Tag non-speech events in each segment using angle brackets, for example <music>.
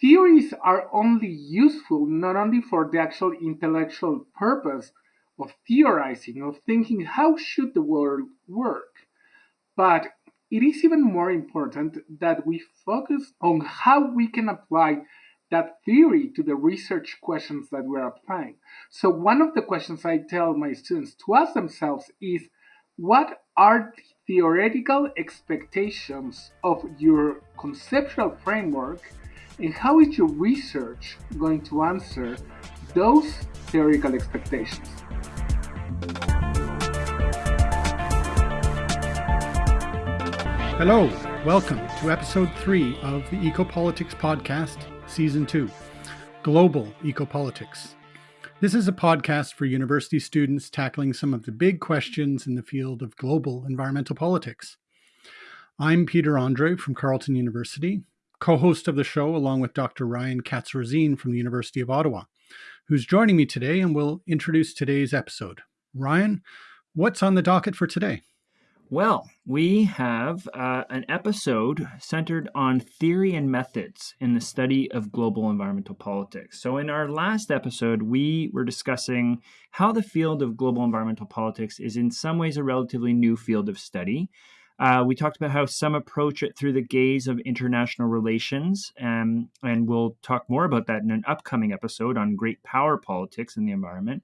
theories are only useful not only for the actual intellectual purpose of theorizing, of thinking how should the world work, but it is even more important that we focus on how we can apply that theory to the research questions that we're applying. So one of the questions I tell my students to ask themselves is what are the theoretical expectations of your conceptual framework and how is your research going to answer those theoretical expectations? Hello, welcome to episode three of the Ecopolitics Podcast, Season 2 Global Ecopolitics. This is a podcast for university students tackling some of the big questions in the field of global environmental politics. I'm Peter Andrée from Carleton University, co host of the show, along with Dr. Ryan katz from the University of Ottawa, who's joining me today and will introduce today's episode. Ryan, what's on the docket for today? Well, we have uh, an episode centered on theory and methods in the study of global environmental politics. So, in our last episode, we were discussing how the field of global environmental politics is, in some ways, a relatively new field of study. Uh, we talked about how some approach it through the gaze of international relations, um, and we'll talk more about that in an upcoming episode on great power politics and the environment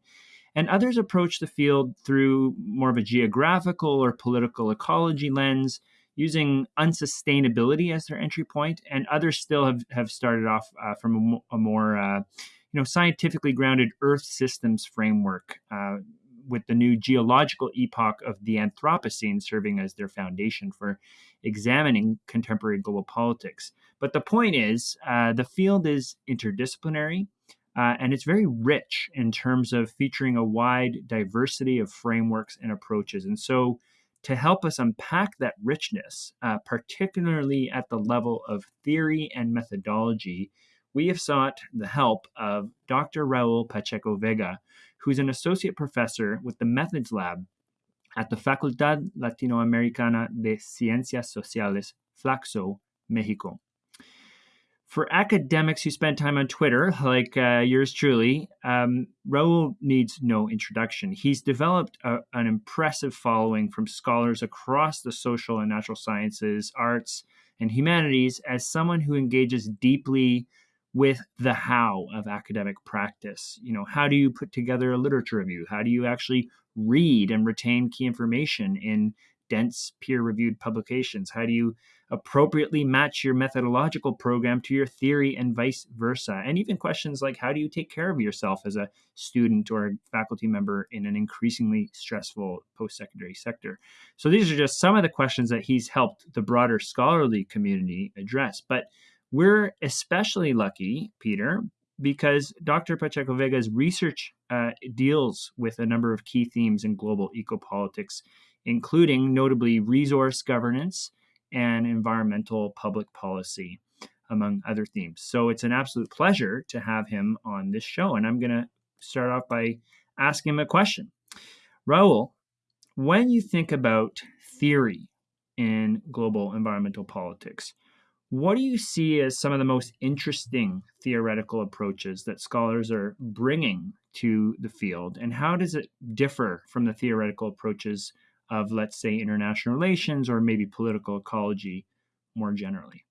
and others approach the field through more of a geographical or political ecology lens using unsustainability as their entry point. and others still have, have started off uh, from a, a more uh, you know scientifically grounded earth systems framework uh, with the new geological epoch of the anthropocene serving as their foundation for examining contemporary global politics but the point is uh, the field is interdisciplinary uh, and it's very rich in terms of featuring a wide diversity of frameworks and approaches. And so, to help us unpack that richness, uh, particularly at the level of theory and methodology, we have sought the help of Dr. Raul Pacheco Vega, who's an associate professor with the Methods Lab at the Facultad Latinoamericana de Ciencias Sociales, FLACSO, Mexico. For academics who spend time on Twitter, like uh, yours truly, um, Raul needs no introduction. He's developed a, an impressive following from scholars across the social and natural sciences, arts, and humanities as someone who engages deeply with the how of academic practice. You know, how do you put together a literature review? How do you actually read and retain key information in dense peer reviewed publications? How do you appropriately match your methodological program to your theory and vice versa? And even questions like how do you take care of yourself as a student or a faculty member in an increasingly stressful post secondary sector? So these are just some of the questions that he's helped the broader scholarly community address. But we're especially lucky, Peter, because Dr. Pacheco Vega's research uh, deals with a number of key themes in global ecopolitics including notably resource governance and environmental public policy, among other themes. So it's an absolute pleasure to have him on this show. And I'm going to start off by asking him a question. Raul, when you think about theory in global environmental politics, what do you see as some of the most interesting theoretical approaches that scholars are bringing to the field? And how does it differ from the theoretical approaches of, let's say, international relations or maybe political ecology more generally?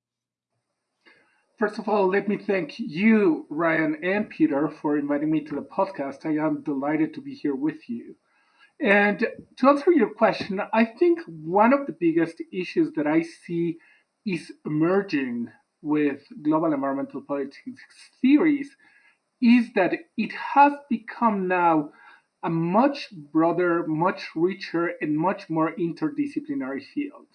First of all, let me thank you, Ryan and Peter, for inviting me to the podcast. I am delighted to be here with you. And to answer your question, I think one of the biggest issues that I see is emerging with global environmental politics theories is that it has become now a much broader, much richer, and much more interdisciplinary field.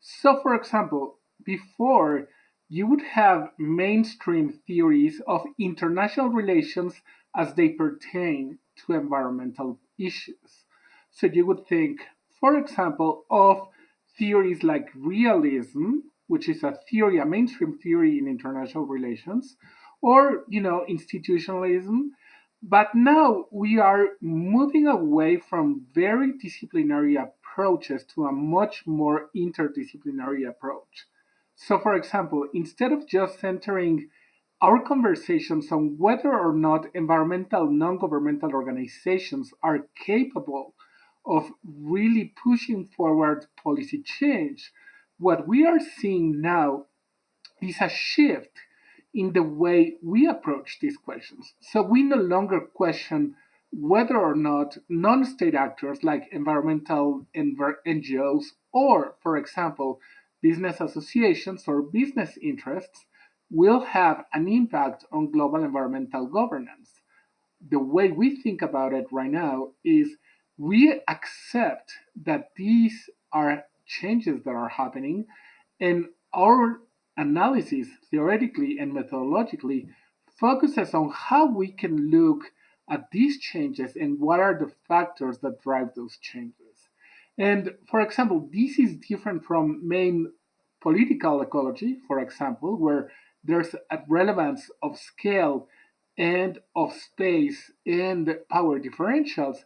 So, for example, before you would have mainstream theories of international relations as they pertain to environmental issues. So, you would think, for example, of theories like realism, which is a theory, a mainstream theory in international relations, or, you know, institutionalism, but now we are moving away from very disciplinary approaches to a much more interdisciplinary approach. So, for example, instead of just centering our conversations on whether or not environmental non governmental organizations are capable of really pushing forward policy change, what we are seeing now is a shift in the way we approach these questions. So we no longer question whether or not non state actors like environmental NGOs or, for example, business associations or business interests will have an impact on global environmental governance. The way we think about it right now is we accept that these are changes that are happening, and our analysis, theoretically and methodologically, focuses on how we can look at these changes and what are the factors that drive those changes. And for example, this is different from main political ecology, for example, where there's a relevance of scale and of space and power differentials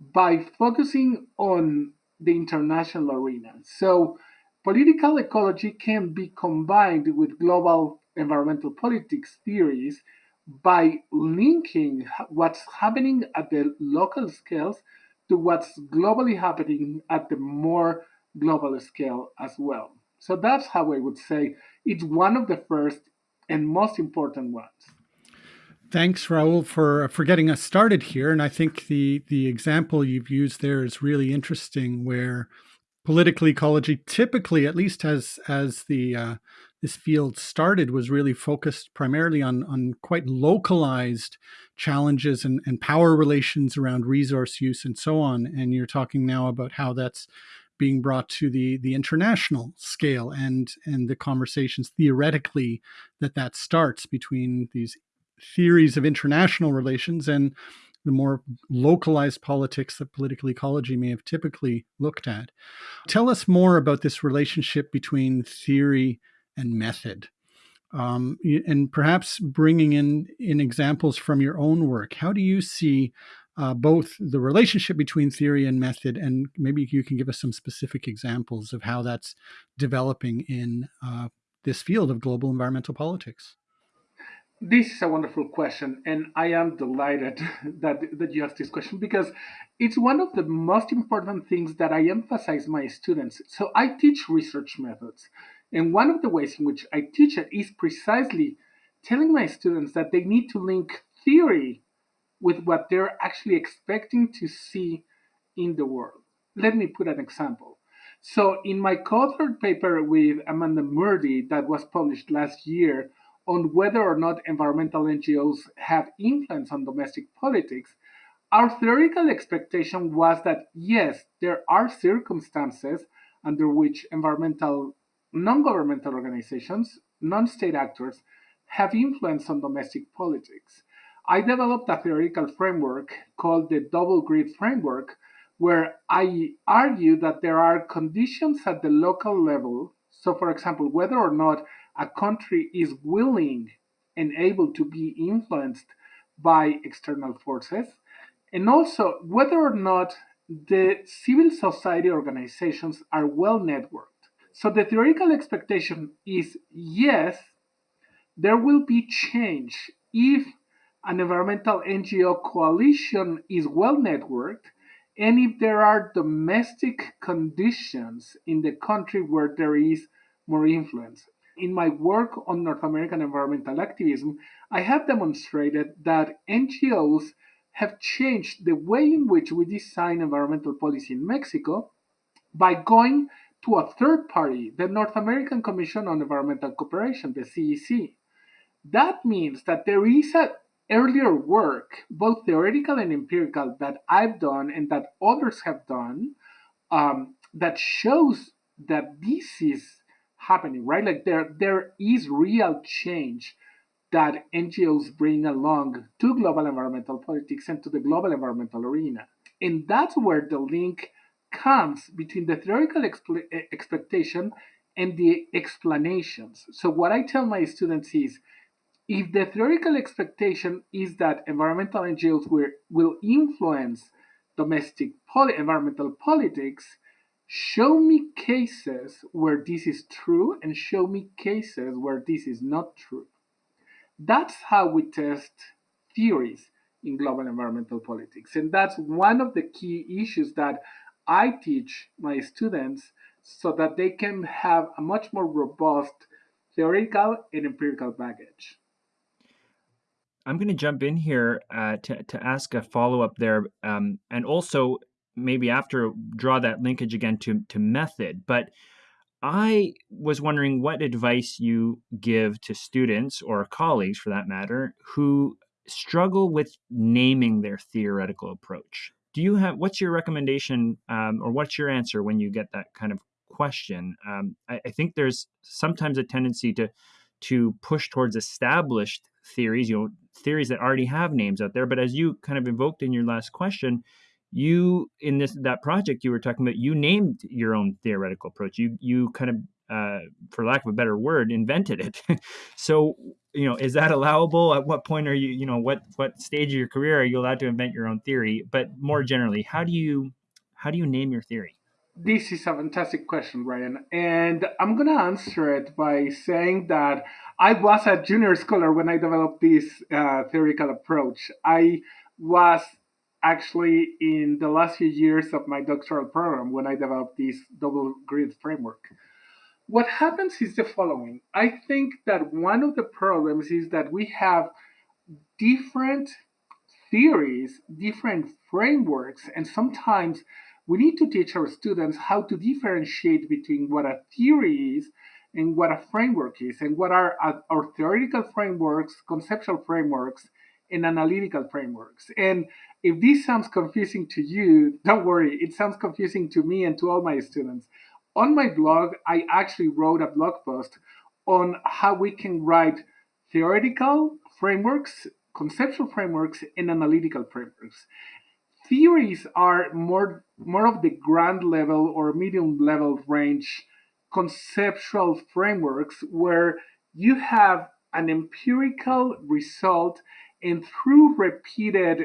by focusing on the international arena. So political ecology can be combined with global environmental politics theories by linking what's happening at the local scales to what's globally happening at the more global scale as well. So that's how I would say it's one of the first and most important ones. Thanks, Raul, for for getting us started here. And I think the the example you've used there is really interesting, where political ecology typically, at least as as the uh, this field started, was really focused primarily on on quite localized challenges and, and power relations around resource use and so on. And you're talking now about how that's being brought to the the international scale and and the conversations theoretically that that starts between these theories of international relations and the more localized politics that political ecology may have typically looked at. Tell us more about this relationship between theory and method. Um, and perhaps bringing in, in examples from your own work. How do you see uh, both the relationship between theory and method, and maybe you can give us some specific examples of how that's developing in uh, this field of global environmental politics. This is a wonderful question, and I am delighted <laughs> that, that you asked this question because it's one of the most important things that I emphasize my students. So I teach research methods, and one of the ways in which I teach it is precisely telling my students that they need to link theory with what they're actually expecting to see in the world. Let me put an example. So, in my co-authored paper with Amanda Murdie that was published last year on whether or not environmental NGOs have influence on domestic politics, our theoretical expectation was that yes, there are circumstances under which environmental non governmental organizations, non state actors, have influence on domestic politics. I developed a theoretical framework called the double grid framework, where I argue that there are conditions at the local level. So, for example, whether or not a country is willing and able to be influenced by external forces, and also whether or not the civil society organizations are well networked. So, the theoretical expectation is yes, there will be change if an environmental NGO coalition is well networked, and if there are domestic conditions in the country where there is more influence. In my work on North American environmental activism, I have demonstrated that NGOs have changed the way in which we design environmental policy in Mexico by going to a third party, the North American Commission on Environmental Cooperation, the CEC. That means that there is a earlier work, both theoretical and empirical, that I've done and that others have done, um, that shows that this is happening, right? Like there, there is real change that NGOs bring along to global environmental politics and to the global environmental arena. And that's where the link comes between the theoretical exp- eh, expectation and the explanations. So, what I tell my students is if the theoretical expectation is that environmental NGOs will, will influence domestic poly- environmental politics, show me cases where this is true and show me cases where this is not true. That's how we test theories in global environmental politics. And that's one of the key issues that I teach my students so that they can have a much more robust theoretical and empirical baggage. I'm going to jump in here uh, to, to ask a follow up there, um, and also maybe after draw that linkage again to, to method. But I was wondering what advice you give to students or colleagues, for that matter, who struggle with naming their theoretical approach. Do you have what's your recommendation um, or what's your answer when you get that kind of question? Um, I, I think there's sometimes a tendency to to push towards established theories, you know, theories that already have names out there. But as you kind of invoked in your last question, you in this that project you were talking about, you named your own theoretical approach. You you kind of uh, for lack of a better word, invented it. <laughs> so, you know, is that allowable? At what point are you, you know, what what stage of your career are you allowed to invent your own theory? But more generally, how do you how do you name your theory? This is a fantastic question, Ryan, and I'm gonna answer it by saying that I was a junior scholar when I developed this uh, theoretical approach. I was actually in the last few years of my doctoral program when I developed this double grid framework what happens is the following. I think that one of the problems is that we have different theories, different frameworks, and sometimes we need to teach our students how to differentiate between what a theory is and what a framework is, and what are uh, our theoretical frameworks, conceptual frameworks, and analytical frameworks. And if this sounds confusing to you, don't worry, it sounds confusing to me and to all my students on my blog, I actually wrote a blog post on how we can write theoretical frameworks, conceptual frameworks, and analytical frameworks. Theories are more, more of the grand level or medium level range conceptual frameworks where you have an empirical result and through repeated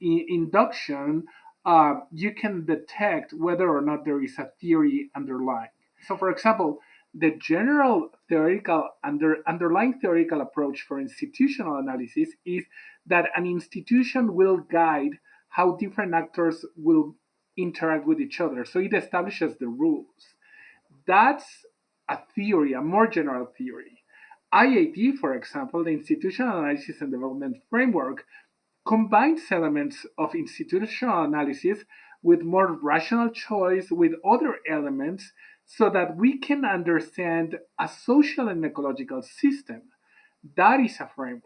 induction uh, you can detect whether or not there is a theory underlying. So, for example, the general theoretical under, underlying theoretical approach for institutional analysis is that an institution will guide how different actors will interact with each other. So it establishes the rules. That's a theory, a more general theory. IAD, for example, the Institutional Analysis and Development Framework, combines elements of institutional analysis with more rational choice with other elements so that we can understand a social and ecological system. That is a framework.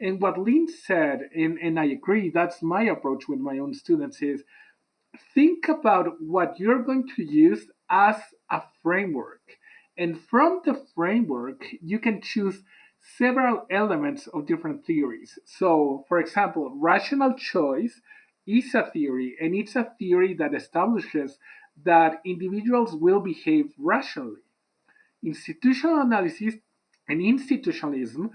And what Lin said, and, and I agree, that's my approach with my own students, is think about what you're going to use as a framework. And from the framework, you can choose several elements of different theories. So, for example, rational choice is a theory, and it's a theory that establishes that individuals will behave rationally. Institutional analysis and institutionalism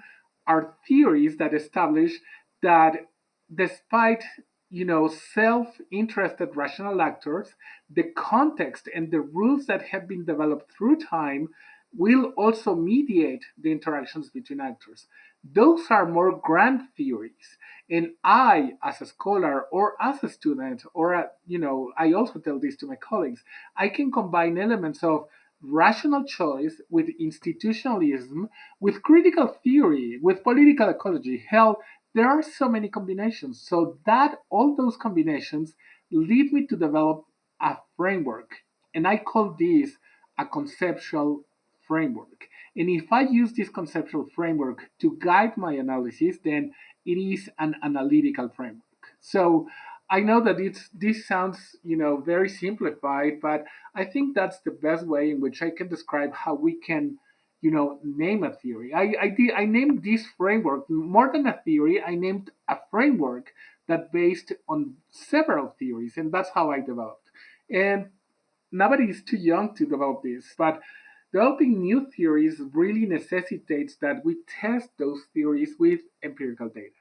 are theories that establish that despite you know self-interested rational actors the context and the rules that have been developed through time will also mediate the interactions between actors. Those are more grand theories. And I, as a scholar or as a student, or, a, you know, I also tell this to my colleagues, I can combine elements of rational choice with institutionalism, with critical theory, with political ecology. Hell, there are so many combinations. So that all those combinations lead me to develop a framework. And I call this a conceptual framework. And if I use this conceptual framework to guide my analysis, then it is an analytical framework. So I know that it's, this sounds, you know, very simplified, but I think that's the best way in which I can describe how we can, you know, name a theory. I, I, did, I named this framework more than a theory. I named a framework that based on several theories, and that's how I developed. And nobody is too young to develop this, but Developing new theories really necessitates that we test those theories with empirical data.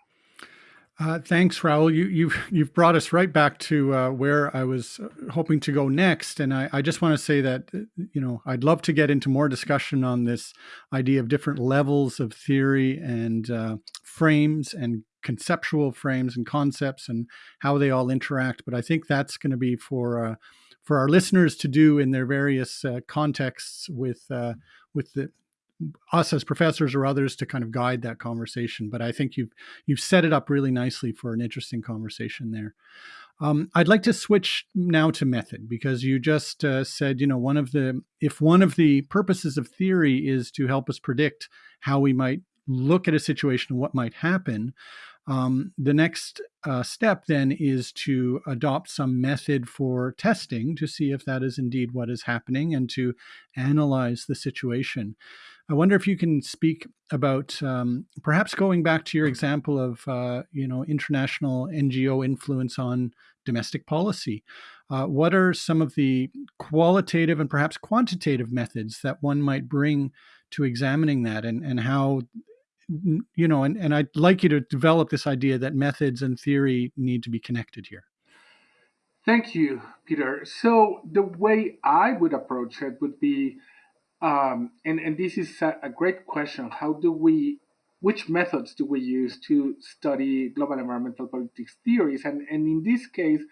Uh, thanks, Raul. You, you've you've brought us right back to uh, where I was uh, hoping to go next, and I, I just want to say that uh, you know I'd love to get into more discussion on this idea of different levels of theory and uh, frames and conceptual frames and concepts and how they all interact. But I think that's going to be for uh, for our listeners to do in their various contexts with with the us as professors or others to kind of guide that conversation. But I think you've you've set it up really nicely for an interesting conversation there. Um, I'd like to switch now to method because you just uh, said, you know, one of the if one of the purposes of theory is to help us predict how we might look at a situation what might happen. Um, the next uh, step then is to adopt some method for testing to see if that is indeed what is happening and to analyze the situation. I wonder if you can speak about um, perhaps going back to your example of uh, you know international NGO influence on domestic policy. Uh, what are some of the qualitative and perhaps quantitative methods that one might bring to examining that, and and how you know, and, and I'd like you to develop this idea that methods and theory need to be connected here. Thank you, Peter. So the way I would approach it would be um, and, and this is a, a great question. How do we, which methods do we use to study global environmental politics theories? And, and in this case,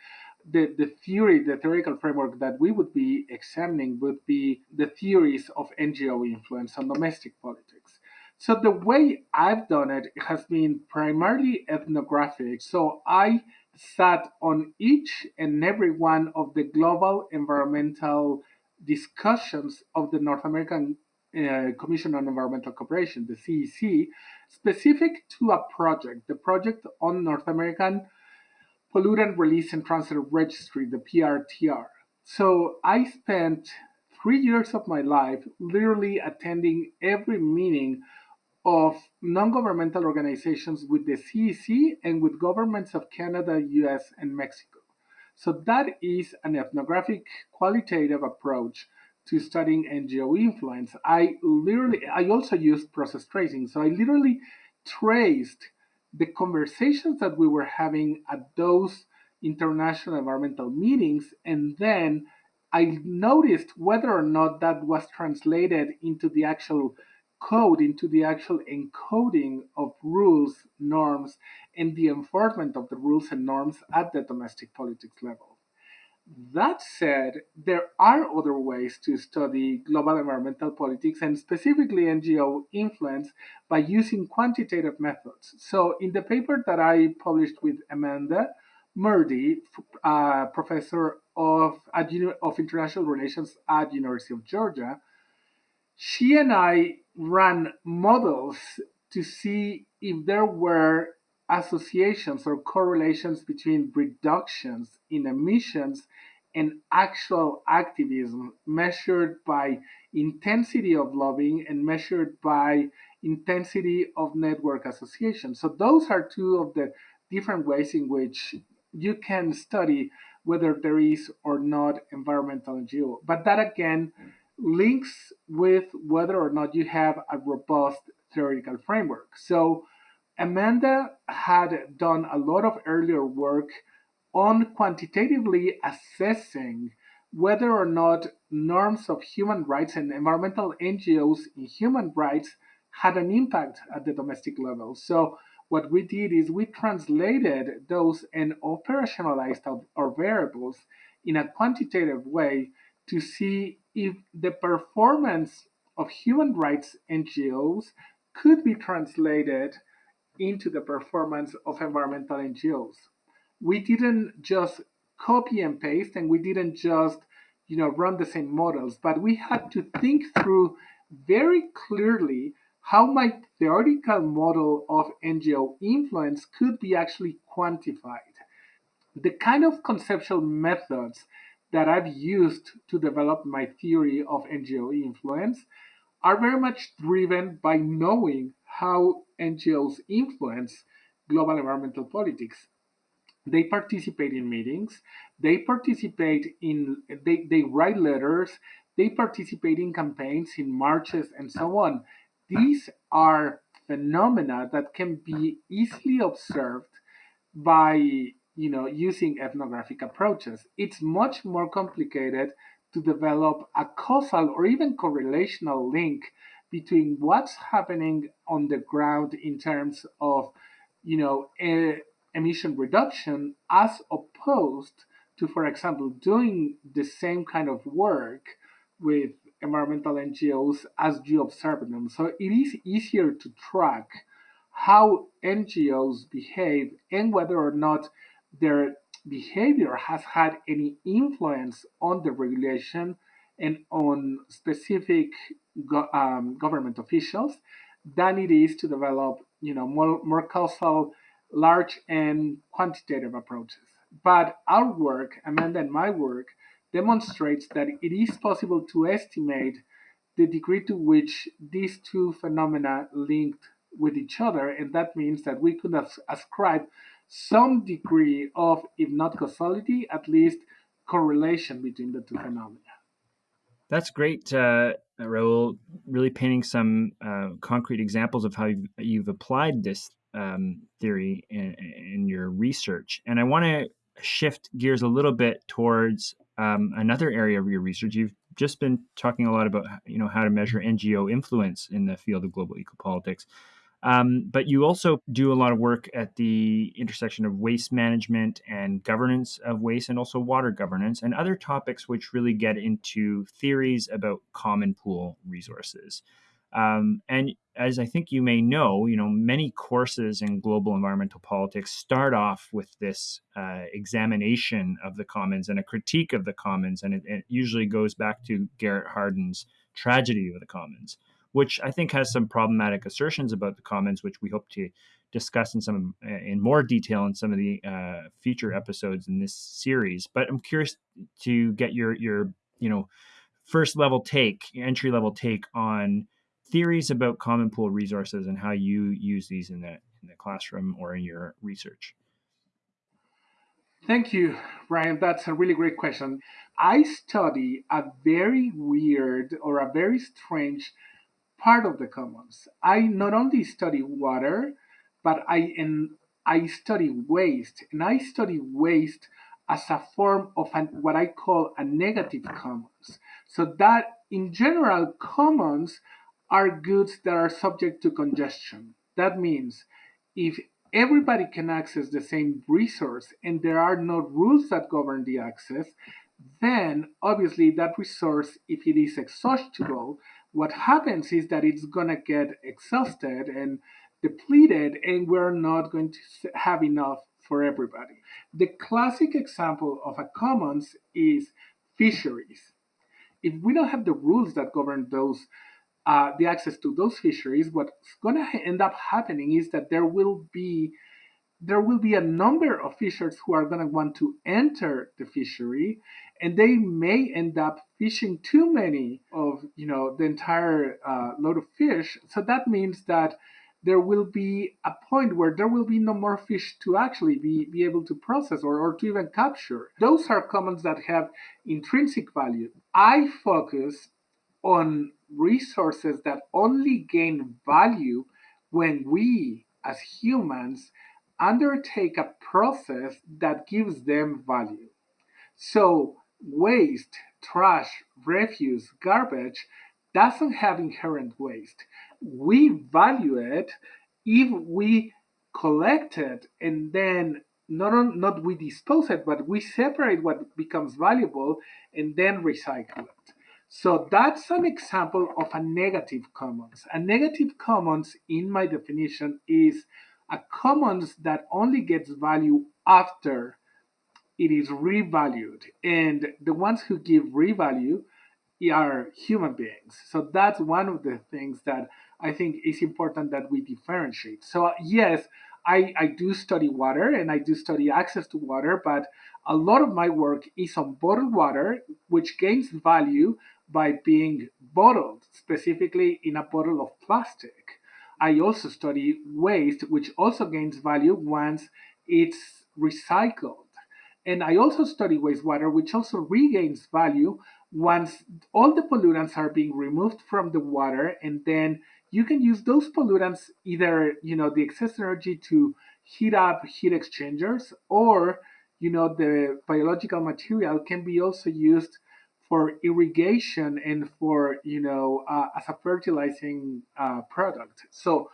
the, the theory, the theoretical framework that we would be examining would be the theories of NGO influence on domestic politics. So the way I've done it has been primarily ethnographic. So I sat on each and every one of the global environmental discussions of the North American uh, Commission on Environmental Cooperation, the CEC, specific to a project, the project on North American Pollutant Release and Transfer Registry, the PRTR. So I spent three years of my life literally attending every meeting of non-governmental organizations with the CEC and with governments of Canada, US, and Mexico. So that is an ethnographic qualitative approach to studying NGO influence. I literally, I also used process tracing. So I literally traced the conversations that we were having at those international environmental meetings. And then I noticed whether or not that was translated into the actual code into the actual encoding of rules, norms, and the enforcement of the rules and norms at the domestic politics level. That said, there are other ways to study global environmental politics and specifically NGO influence by using quantitative methods. So, in the paper that I published with Amanda Murdie, uh, professor of, of international relations at University of Georgia, she and I ran models to see if there were associations or correlations between reductions in emissions and actual activism measured by intensity of lobbying and measured by intensity of network association. So those are two of the different ways in which you can study whether there is or not environmental NGO. But that again links with whether or not you have a robust theoretical framework. So Amanda had done a lot of earlier work on quantitatively assessing whether or not norms of human rights and environmental NGOs in human rights had an impact at the domestic level. So what we did is we translated those and operationalized our variables in a quantitative way to see if the performance of human rights NGOs could be translated into the performance of environmental NGOs. We didn't just copy and paste and we didn't just you know run the same models, but we had to think through very clearly how my theoretical model of NGO influence could be actually quantified. The kind of conceptual methods that I've used to develop my theory of NGO influence are very much driven by knowing how NGOs influence global environmental politics. They participate in meetings, they participate in, they, they write letters, they participate in campaigns, in marches, and so on. These are phenomena that can be easily observed by you know using ethnographic approaches. It's much more complicated to develop a causal or even correlational link between what's happening on the ground in terms of you know emission reduction as opposed to, for example, doing the same kind of work with environmental NGOs as you observe them. So it is easier to track how NGOs behave and whether or not their behavior has had any influence on the regulation and on specific go- um, government officials than it is to develop, you know, more, more causal, large and quantitative approaches. But our work, Amanda and my work, demonstrates that it is possible to estimate the degree to which these two phenomena linked with each other, and that means that we could ascribe some degree of, if not causality, at least correlation between the two phenomena. That's great, uh, Raul. Really painting some uh, concrete examples of how you've, you've applied this um, theory in, in, your research. And I want to shift gears a little bit towards um, another area of your research. You've just been talking a lot about you know how to measure NGO influence in the field of global ecopolitics. Um, but you also do a lot of work at the intersection of waste management and governance of waste, and also water governance, and other topics which really get into theories about common pool resources. Um, and as I think you may know, you know many courses in global environmental politics start off with this uh, examination of the commons and a critique of the commons, and it, it, usually goes back to Garrett Hardin's tragedy of the commons, which I think has some problematic assertions about the commons, which we hope to discuss in some in more detail in some of the uh, future episodes in this series. But I'm curious to get your your you know first level take, entry level take on theories about common pool resources and how you use these in the in the classroom or in your research. Thank you, Ryan. That's a really great question. I study a very weird or a very strange part of the commons. I not only study water, but I and I study waste, and I study waste as a form of an, what I call a negative commons. So that in general, commons are goods that are subject to congestion. That means if everybody can access the same resource and there are no rules that govern the access, then obviously that resource, if it is exhaustible, what happens is that it's going to get exhausted and depleted, and we're not going to have enough for everybody. The classic example of a commons is fisheries. If we don't have the rules that govern those uh, the access to those fisheries, what's going to end up happening is that there will be there will be a number of fishers who are going to want to enter the fishery and they may end up fishing too many of you know the entire uh, load of fish. So that means that there will be a point where there will be no more fish to actually be, be able to process or, or to even capture. Those are commons that have intrinsic value. I focus on resources that only gain value when we, as humans, undertake a process that gives them value. So, waste, trash, refuse, garbage doesn't have inherent waste. We value it if we collect it and then not on, not we dispose it, but we separate what becomes valuable and then recycle it. So that's an example of a negative commons. A negative commons, in my definition, is a commons that only gets value after it is revalued. And the ones who give revalue are human beings. So that's one of the things that I think is important that we differentiate. So, yes, I, I do study water and I do study access to water, but a lot of my work is on bottled water, which gains value by being bottled, specifically in a bottle of plastic. I also study waste, which also gains value once it's recycled. And I also study wastewater, which also regains value once all the pollutants are being removed from the water and then you can use those pollutants either, you know, the excess energy to heat up heat exchangers or, you know, the biological material can be also used for irrigation and for, you know, uh, as a fertilizing uh, product. So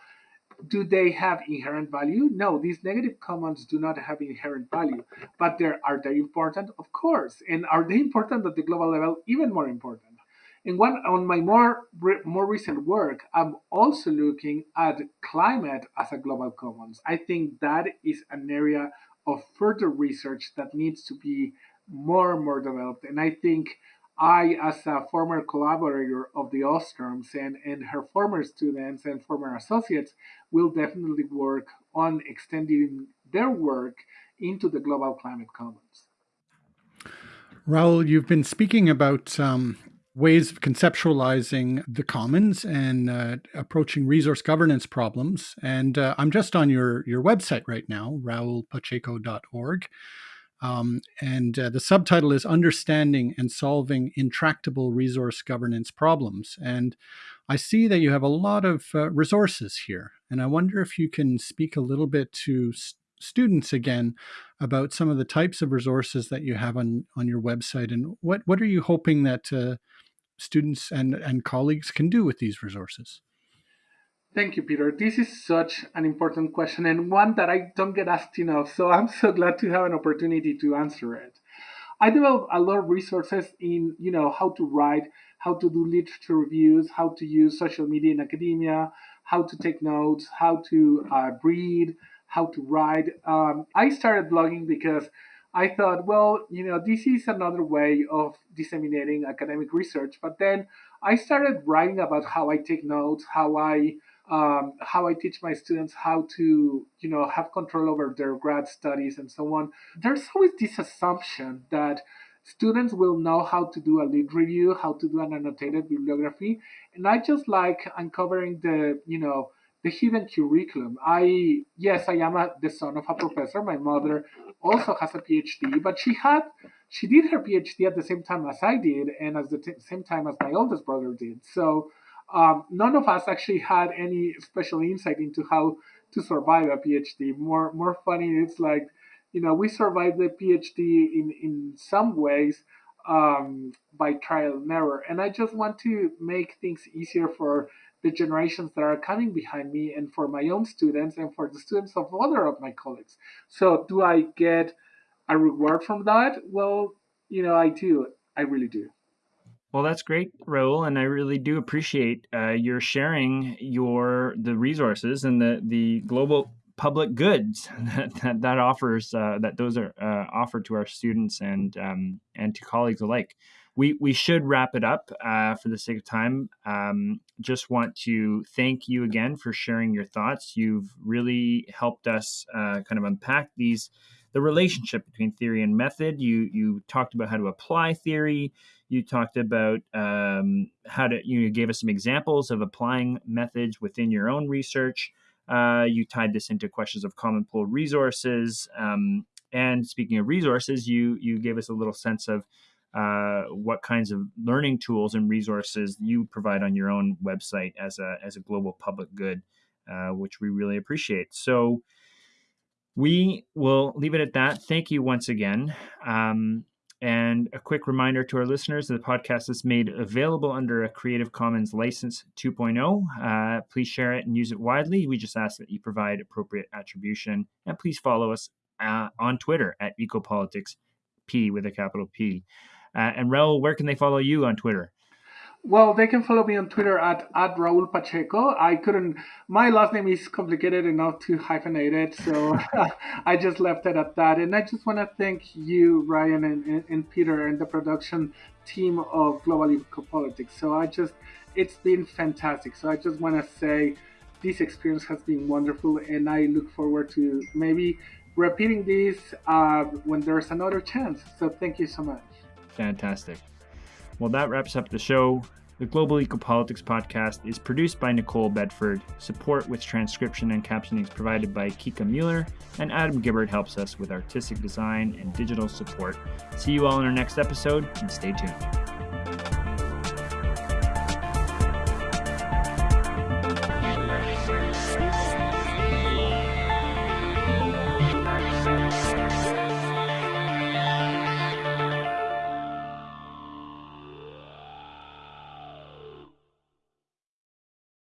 do they have inherent value? No, these negative commons do not have inherent value, but are they important? Of course. And are they important at the global level? Even more important. And one on my more more recent work, I'm also looking at climate as a global commons. I think that is an area of further research that needs to be more and more developed. And I think I, as a former collaborator of the Ostroms and, and her former students and former associates, will definitely work on extending their work into the global climate commons. Raul, you've been speaking about um, ways of conceptualizing the commons and uh, approaching resource governance problems. And uh, I'm just on your, your website right now, raulpacheco.org. Um, and uh, the subtitle is Understanding and Solving Intractable Resource Governance Problems. And I see that you have a lot of uh, resources here. And I wonder if you can speak a little bit to st- students again about some of the types of resources that you have on, on your website and what, what are you hoping that uh, students and, and colleagues can do with these resources? Thank you, Peter. This is such an important question and one that I don't get asked enough. So I'm so glad to have an opportunity to answer it. I develop a lot of resources in, you know, how to write, how to do literature reviews, how to use social media in academia, how to take notes, how to uh, read, how to write. Um, I started blogging because I thought, well, you know, this is another way of disseminating academic research. But then I started writing about how I take notes, how I um, how I teach my students how to, you know, have control over their grad studies and so on. There's always this assumption that students will know how to do a lit review, how to do an annotated bibliography, and I just like uncovering the, you know, the hidden curriculum. I yes, I am a, the son of a professor. My mother also has a PhD, but she had she did her PhD at the same time as I did, and at the same time as my oldest brother did. So um, none of us actually had any special insight into how to survive a PhD. More more funny, it's like you know we survived the PhD in in some ways um, by trial and error, and I just want to make things easier for the generations that are coming behind me and for my own students and for the students of other of my colleagues. So do I get a reward from that? Well, you know, I do. I really do. Well, that's great, Raul, and I really do appreciate uh, your sharing your the resources and the the global public goods <laughs> that that, that offers uh, that those are uh, offered to our students and um, and to colleagues alike we we should wrap it up uh, for the sake of time. Um, just want to thank you again for sharing your thoughts. You've really helped us uh, kind of unpack these the relationship between theory and method. You you talked about how to apply theory. You talked about um, how to you gave us some examples of applying methods within your own research. Uh, you tied this into questions of common pool resources. Um, and speaking of resources, you you gave us a little sense of uh, what kinds of learning tools and resources you provide on your own website as a as a global public good, uh, which we really appreciate. So we will leave it at that. Thank you once again. Um, and a quick reminder to our listeners the podcast is made available under a Creative Commons License 2.0. Uh, please share it and use it widely. We just ask that you provide appropriate attribution. And please follow us uh, on Twitter at EcoPolitics P with a capital P. Uh, and Raul, where can they follow you on Twitter? Well, they can follow me on Twitter at, at Raul Pacheco. I couldn't, my last name is complicated enough to hyphenate it, so <laughs> I just left it at that. And I just want to thank you, Ryan, and, and, Peter, and the production team of Global Ecopolitics. So I just, it's been fantastic. So I just want to say this experience has been wonderful, and I look forward to maybe repeating this uh, when there's another chance. So thank you so much. Fantastic. Well, that wraps up the show. The Global Ecopolitics podcast is produced by Nicole Bedford. Support with transcription and captioning is provided by Kika Mueller, and Adam Gibbard helps us with artistic design and digital support. See you all in our next episode, and stay tuned.